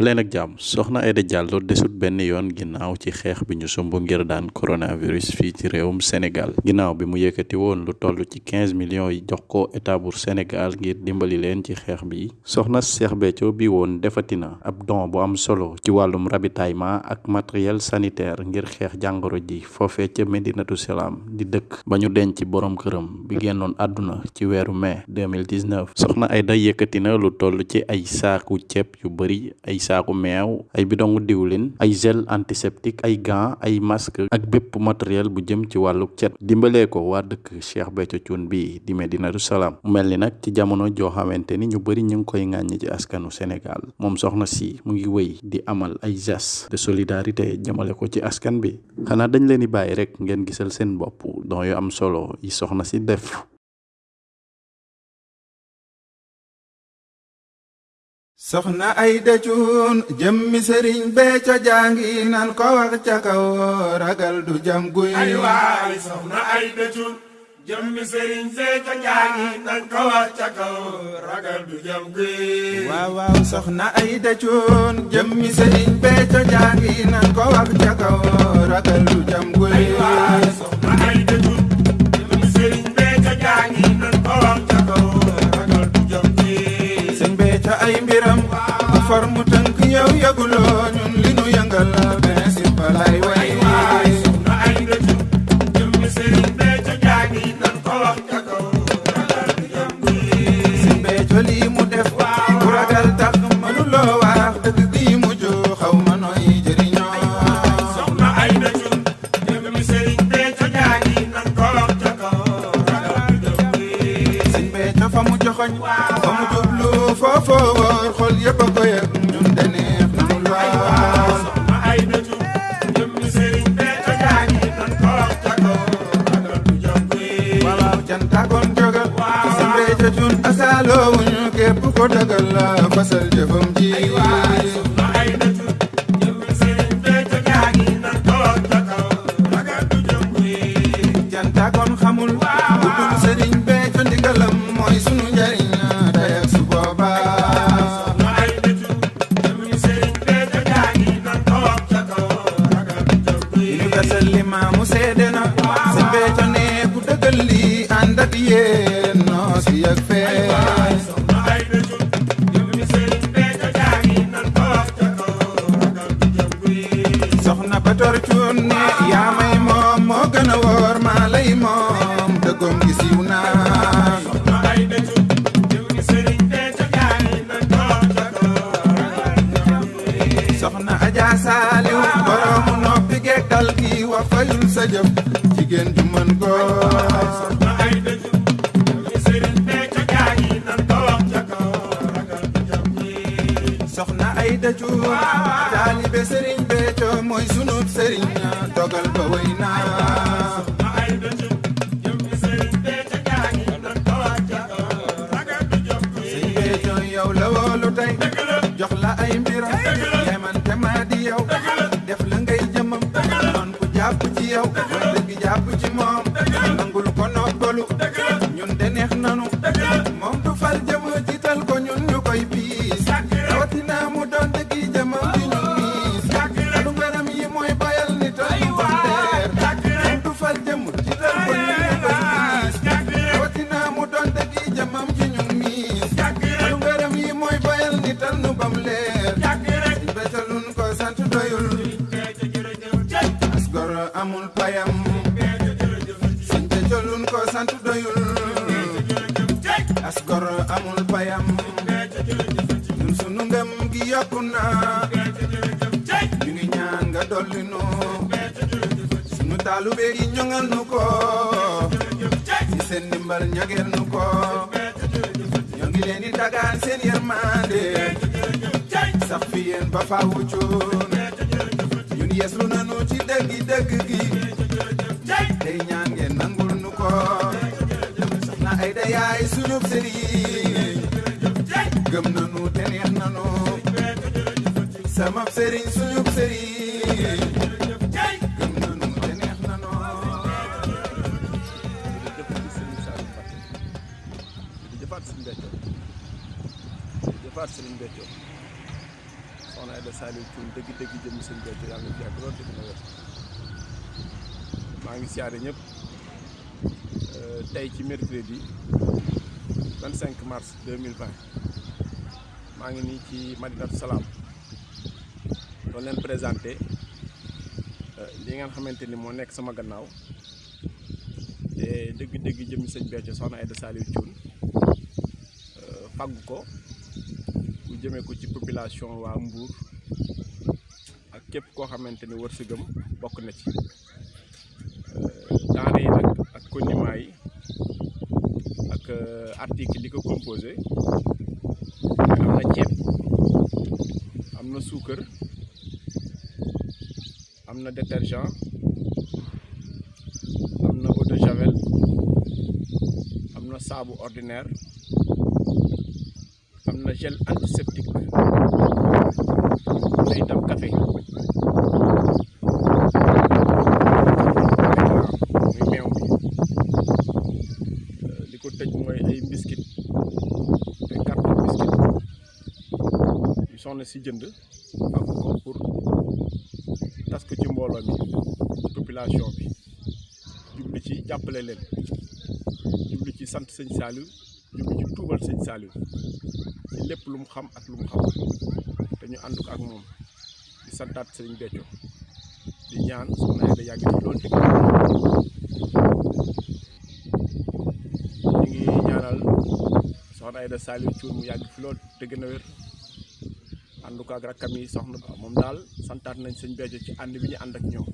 daleen ak jàmm. Soxna Aida Diallo desut benn yoon ginnaaw ci xeex bi ñu ngir daan coronavirus fii ci réewum Sénégal. Ginnaaw bi mu yëkkati woon lu toll ci quinze millions yi jox ko état bu Sénégal ngir dimbali leen ci xeex bi soxna Cheikh Béthio bi woon defatina ab don bu am solo ci wàllum ravitaillement ak matériel sanitaire ngir xeex jàngoro ji foofee ca Medinatu Salaam di dëkk. Ba ñu denc borom këram bi génnoon àdduna ci weeru mai 2019 soxna Aida yëkkati na lu toll ci ay saaku ceeb yu bari ay saaku meew ay bidongu diwlin ay gel antiseptique ay gants ay masque ak bépp matériel bu jëm ci wàllu cet. Dimbalee ko waa dëkk Cheikh Béthio Thioune bi di Medinatu Salaam mu mel ni nag ci jamono joo xamante ni ñu bari ñu koy ŋàññi ci askanu Sénégal. Moom soxna si mu ngi di amal ay gestes de solidarité jëmale ko ci askan bi. Xanaa dañ leen di bàyyi rek ngeen gisal seen bopp don yu am solo yi soxna si def soxna Aida Thioune jëmmi sëriñ Béthio jàngi nan ko wax ca kaw ragal du jam guy. Ay waay soxna Aida Thioune jëmmi sëriñ Béthio jàngi nan ko wax ca kaw ragal du jam guy. Waaw waaw soxna Aida Thioune jëmmi sëriñ Béthio jàngi nan ko wax ca kaw ragal du jam guy. Ay waay soxna Aida Thioune bu for mu tënk yow yëguloo ñun li nu yëngal principal ay way ay waay soxna Aida Thioune jëmmi sëriñ Béthio jàngi nan ko wax ca kaw ragal du jam guy sëñ Béthio lii mu def bu ragal tax mënuloo wax dëgg bii mu joo xaw ma nooy jëriñoo soxna Aida Thioune jëmmi sëriñ Béthio jàngi nan ko wax ca kaw ragal du jam guy sëñ Béthio fa mu joxoñ fa mu jublu foofoo wóor xol yëpp a ko yëg ñun de neex na lool. Soxna Aida Thioune jëmmi sëriñ Béthio jàngi nan ko kaw ragal du jam guy waaw cantakoon jógal sëñ Béthio Thioune asaaloo wuñu képp ko dëggal la fasal jëfam ji. seede na sëñ Béthio ne ku dëggal lii ànd ak yéen noo si yëg fee soxna Adja Saliou borom noppi gekkal gi wa fay sa jëf jigéen ju mën góor da cuur taalibe sëriñ Béthio mooy sunub sëriñ dogal ba way naa sëriñ Béthio yow la woolu tey jox la ay mbiram yemante maa di yow gi yokku na ñu ngi ñaan nga dolli nu ci seen ndimbal ñageel nu ko ñoo ngi leen yërmande sax ba faawu cuun ñun yeeslu nanu ci dëggi dëgg gi tey ñaan nangul nu soxna Aida yaay suñub sëriñ gëm nanu te nanu sama sëriñ suñub sëriñ gëm nanu te neex nanu di jëfaat Sëriñ Béthio Sëriñ soxna Aïda Saliou Thioune dëgg-dëgg jëm sëñ Béthio yàlla na fi yàgg lool te dina wér maa ngi siyaare ñëpp tey ci mercredi 25 mars 2020 maa ngi nii ci Madinatu Salaam doon leen présenté li nga xamante ni moo sama gannaaw. Te dëgg-dëgg jëmmi sëñ Béthio soxna Aïda Saliou Thioune faggu ko. Bu jëmee ko ci population waa Mbour ak képp koo xamante ni wërsëgam bokk na ci. Denrée yi nag ak condiments yi ak article li composé am na ceeb am détergent. Am eau de javel. Am na saabu ordinaire. Am na gel antiseptique. Am na café. Muy meew bi li ko tëj ay biscuit. Ay carton biscuit. Yu soxna jënd mbooloo mi population bi. Jublu ci jàppale leen. Jublu ci sant sëñ Saliou jublu ci tuubal sëñ Saliou. Ci lu xam ak lu xam te ñu ak di santaat sëñ Béthio di ñaan soxna Aïda yàgg fi loolu te ñu ñaanal soxna Thioune mu fi ànd ko ak rakkam yi soxna moom daal santaat nañ sëñ Béthio ci ànd bi ñu ànd ak ñun